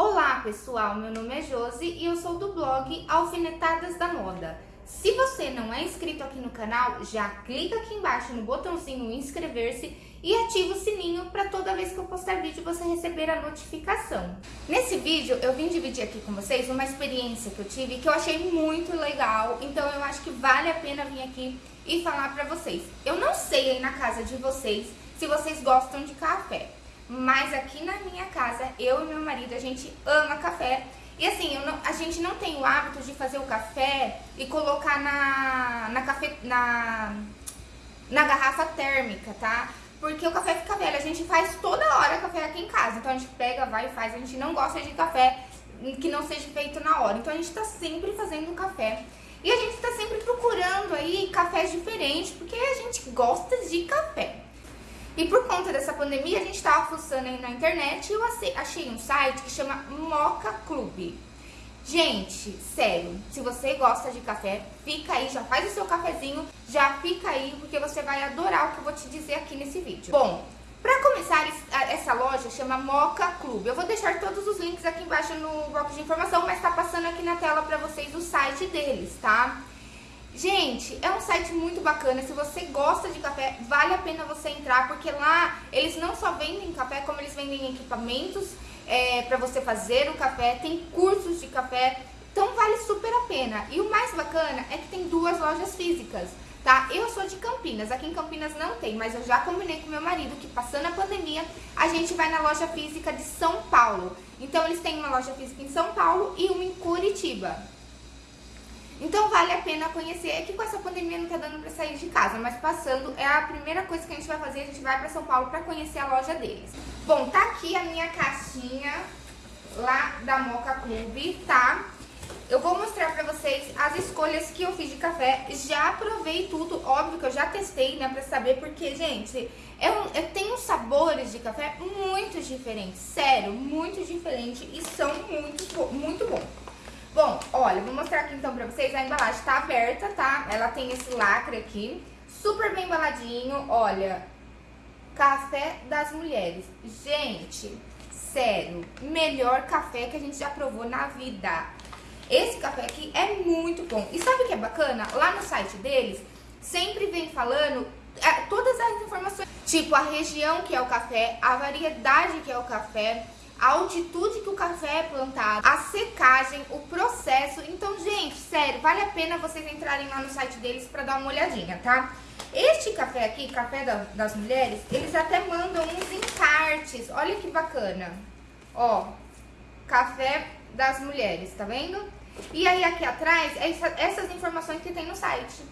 Olá pessoal, meu nome é Josi e eu sou do blog Alfinetadas da Moda. Se você não é inscrito aqui no canal, já clica aqui embaixo no botãozinho inscrever-se e ativa o sininho para toda vez que eu postar vídeo você receber a notificação. Nesse vídeo eu vim dividir aqui com vocês uma experiência que eu tive que eu achei muito legal, então eu acho que vale a pena vir aqui e falar para vocês. Eu não sei aí na casa de vocês se vocês gostam de café, mas aqui na minha casa, eu e meu marido, a gente ama café. E assim, não, a gente não tem o hábito de fazer o café e colocar na, na, na, na garrafa térmica, tá? Porque o café fica velho, a gente faz toda hora café aqui em casa. Então a gente pega, vai e faz. A gente não gosta de café que não seja feito na hora. Então a gente tá sempre fazendo café. E a gente tá sempre procurando aí cafés diferentes, porque a gente gosta de café. E por conta dessa pandemia, a gente estava fuçando aí na internet e eu achei um site que chama Moca Club. Gente, sério, se você gosta de café, fica aí, já faz o seu cafezinho, já fica aí, porque você vai adorar o que eu vou te dizer aqui nesse vídeo. Bom, para começar, essa loja chama Moca Club. Eu vou deixar todos os links aqui embaixo no bloco de informação, mas tá passando aqui na tela para vocês o site deles, tá? Gente, é um site muito bacana, se você gosta de café, vale a pena você entrar, porque lá eles não só vendem café, como eles vendem equipamentos é, para você fazer o café, tem cursos de café, então vale super a pena. E o mais bacana é que tem duas lojas físicas, tá? Eu sou de Campinas, aqui em Campinas não tem, mas eu já combinei com meu marido que passando a pandemia, a gente vai na loja física de São Paulo. Então eles têm uma loja física em São Paulo e uma em Curitiba. Então vale a pena conhecer. É que com essa pandemia não tá dando pra sair de casa, mas passando é a primeira coisa que a gente vai fazer. A gente vai pra São Paulo pra conhecer a loja deles. Bom, tá aqui a minha caixinha lá da Moca Club, tá? Eu vou mostrar pra vocês as escolhas que eu fiz de café. Já provei tudo, óbvio que eu já testei, né, pra saber, porque, gente, é um, é, tem uns sabores de café muito diferentes, sério, muito diferentes e são muito, muito bons. Bom, olha, vou mostrar aqui então pra vocês, a embalagem tá aberta, tá? Ela tem esse lacre aqui, super bem embaladinho, olha, café das mulheres. Gente, sério, melhor café que a gente já provou na vida. Esse café aqui é muito bom. E sabe o que é bacana? Lá no site deles, sempre vem falando é, todas as informações, tipo a região que é o café, a variedade que é o café, a altitude que o café é plantado, a secagem, o processo. Então, gente, sério, vale a pena vocês entrarem lá no site deles para dar uma olhadinha, tá? Este café aqui, café da, das mulheres, eles até mandam uns encartes. Olha que bacana. Ó, café das mulheres, tá vendo? E aí aqui atrás, essa, essas informações que tem no site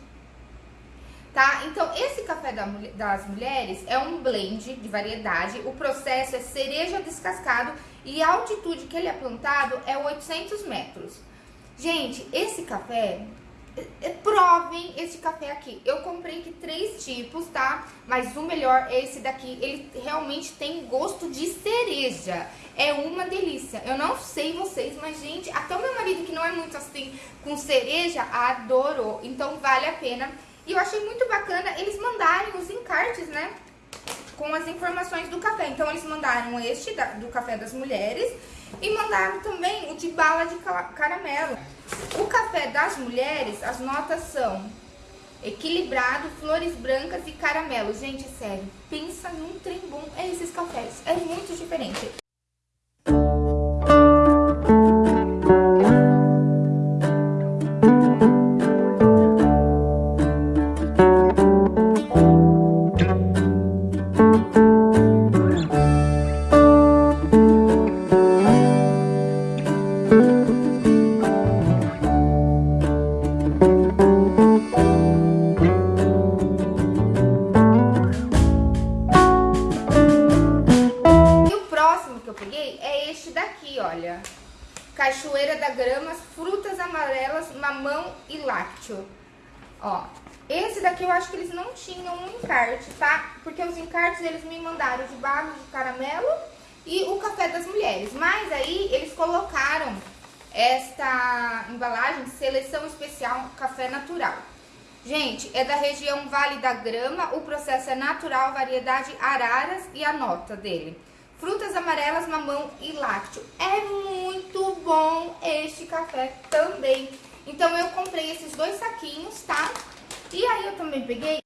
tá? Então, esse café da, das mulheres é um blend de variedade, o processo é cereja descascado e a altitude que ele é plantado é 800 metros. Gente, esse café, é, é, provem esse café aqui. Eu comprei aqui três tipos, tá? Mas o melhor é esse daqui, ele realmente tem gosto de cereja. É uma delícia. Eu não sei vocês, mas gente, até o meu marido que não é muito assim com cereja, adorou. Então vale a pena e eu achei muito bacana eles mandarem os encartes, né? Com as informações do café. Então, eles mandaram este da, do café das mulheres e mandaram também o de bala de caramelo. O café das mulheres, as notas são equilibrado, flores brancas e caramelo. Gente, sério, pensa num trem bom. É esses cafés, é muito diferente. Olha. Cachoeira da Grama, frutas amarelas, mamão e lácteo. Ó, esse daqui eu acho que eles não tinham um encarte, tá? Porque os encartes eles me mandaram de barro de caramelo e o café das mulheres. Mas aí eles colocaram esta embalagem seleção especial café natural. Gente, é da região Vale da Grama, o processo é natural, variedade araras e a nota dele frutas amarelas, mamão e lácteo. É muito bom este café também. Então eu comprei esses dois saquinhos, tá? E aí eu também peguei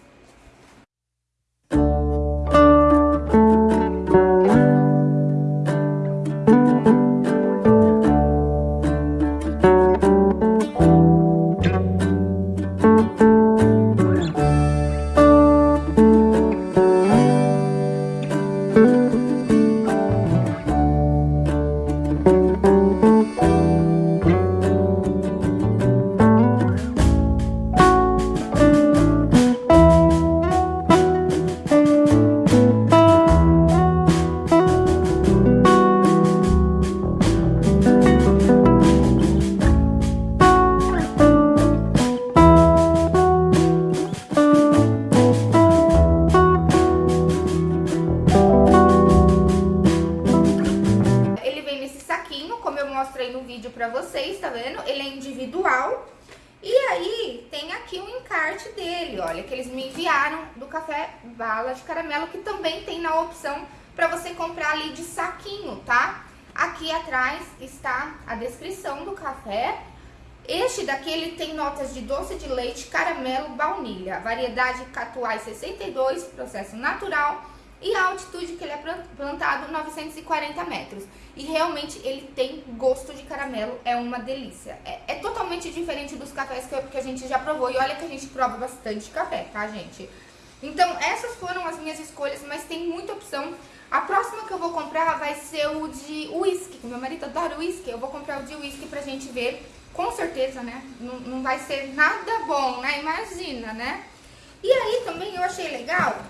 olha, que também tem na opção para você comprar ali de saquinho, tá? Aqui atrás está a descrição do café. Este daqui, ele tem notas de doce de leite, caramelo, baunilha, variedade Catuai 62, processo natural, e a altitude que ele é plantado 940 metros. E realmente ele tem gosto de caramelo, é uma delícia. É, é totalmente diferente dos cafés que, que, a gente já provou. E olha que a gente prova bastante café, tá, gente? Então, essas foram as minhas escolhas, mas tem muita opção. A próxima que eu vou comprar vai ser o de whisky. Meu marido adora whisky. Eu vou comprar o de whisky pra gente ver. Com certeza, né? Não, não vai ser nada bom, né? Imagina, né? E aí também eu achei legal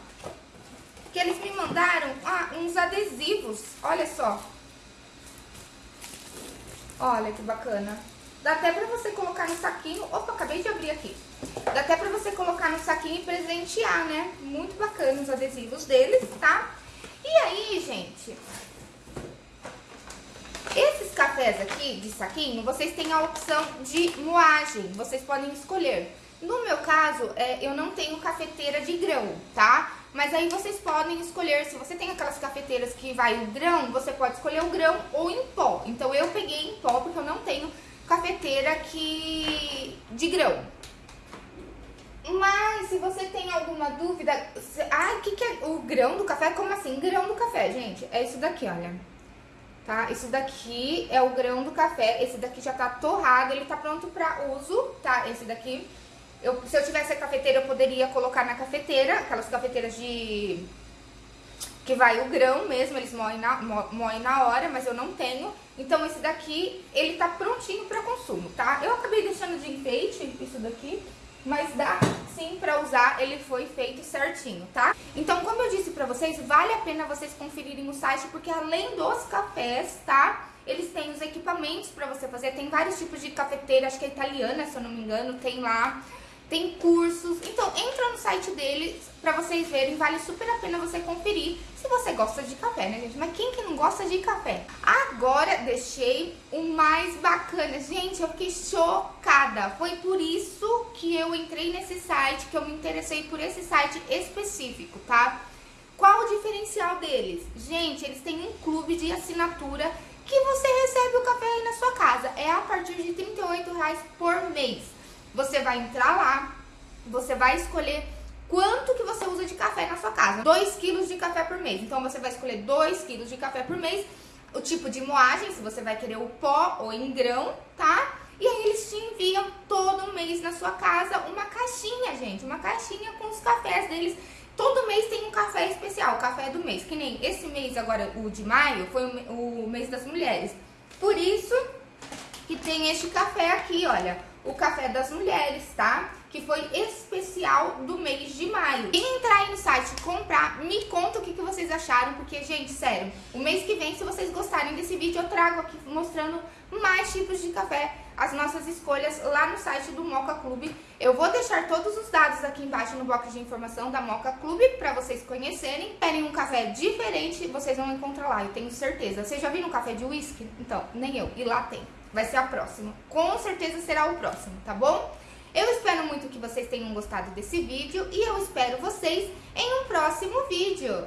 que eles me mandaram ah, uns adesivos. Olha só. Olha que bacana. Dá até pra você colocar no saquinho. Opa, acabei de abrir aqui. Dá até pra você colocar no saquinho e presentear, né? Muito bacana os adesivos deles, tá? E aí, gente... Esses cafés aqui de saquinho, vocês têm a opção de moagem. Vocês podem escolher. No meu caso, é, eu não tenho cafeteira de grão, tá? Mas aí vocês podem escolher, se você tem aquelas cafeteiras que vai o grão, você pode escolher o grão ou em pó. Então eu peguei em pó porque eu não tenho cafeteira que de grão. Mas se você tem alguma dúvida, ah, o que, que é o grão do café? Como assim? Grão do café, gente, é isso daqui, olha. Tá? Isso daqui é o grão do café, esse daqui já tá torrado, ele tá pronto pra uso, tá? Esse daqui eu, se eu tivesse a cafeteira, eu poderia colocar na cafeteira, aquelas cafeteiras de... Que vai o grão mesmo, eles moem na, moem na hora, mas eu não tenho. Então esse daqui, ele tá prontinho para consumo, tá? Eu acabei deixando de enfeite, isso daqui, mas dá sim pra usar, ele foi feito certinho, tá? Então, como eu disse pra vocês, vale a pena vocês conferirem o site, porque além dos cafés, tá? Eles têm os equipamentos pra você fazer, tem vários tipos de cafeteira, acho que é italiana, se eu não me engano, tem lá tem cursos. Então, entra no site deles pra vocês verem, vale super a pena você conferir se você gosta de café, né, gente? Mas quem que não gosta de café? Agora, deixei o mais bacana. Gente, eu fiquei chocada. Foi por isso que eu entrei nesse site, que eu me interessei por esse site específico, tá? Qual o diferencial deles? Gente, eles têm um clube de assinatura que você recebe o café aí na sua casa. É a partir de R$38,00 por mês. Você vai entrar lá, você vai escolher quanto que você usa de café na sua casa. 2 quilos de café por mês. Então, você vai escolher 2 quilos de café por mês. o tipo de moagem, se você vai querer o pó ou em grão, tá? E aí eles te enviam todo mês na sua casa uma caixinha, gente, uma caixinha com os cafés deles. Todo mês tem um café especial, café do mês. Que nem esse mês agora, o de maio, foi o mês das mulheres. Por isso que tem este café aqui, olha, o café das mulheres, tá? Que foi especial do mês de maio. E entrar aí no site comprar, me conta o que, que vocês acharam, porque, gente, sério, o mês que vem, se vocês gostarem desse vídeo, eu trago aqui mostrando mais tipos de café, as nossas escolhas lá no site do Moca Clube. Eu vou deixar todos os dados aqui embaixo no box de informação da Moca Clube para vocês conhecerem. Querem um café diferente, vocês vão encontrar lá, eu tenho certeza. Vocês já viram um café de whisky? Então, nem eu, e lá tem. Vai ser a próxima. Com certeza será o próximo, tá bom? Eu espero muito que vocês tenham gostado desse vídeo e eu espero vocês em um próximo vídeo.